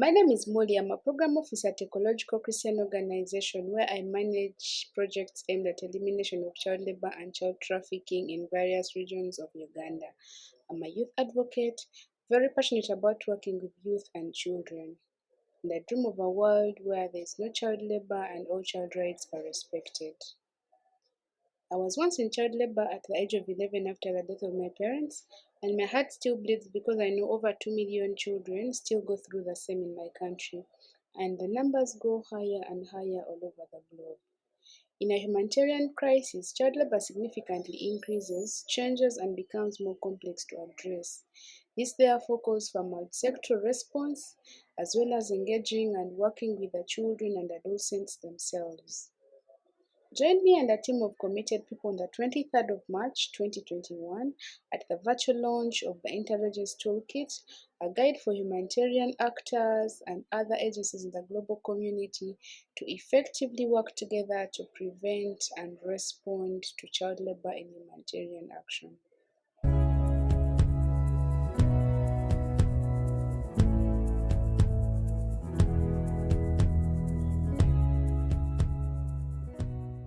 My name is Molly. I'm a program officer at Ecological Christian Organization where I manage projects aimed at elimination of child labor and child trafficking in various regions of Uganda. I'm a youth advocate, very passionate about working with youth and children. And I dream of a world where there is no child labor and all child rights are respected. I was once in child labor at the age of 11 after the death of my parents, and my heart still bleeds because I know over 2 million children still go through the same in my country, and the numbers go higher and higher all over the globe. In a humanitarian crisis, child labor significantly increases, changes, and becomes more complex to address. This therefore calls for multi-sectoral response, as well as engaging and working with the children and adolescents themselves. Join me and a team of committed people on the 23rd of March 2021 at the virtual launch of the Inter-Agency Toolkit, a guide for humanitarian actors and other agencies in the global community to effectively work together to prevent and respond to child labor in humanitarian action.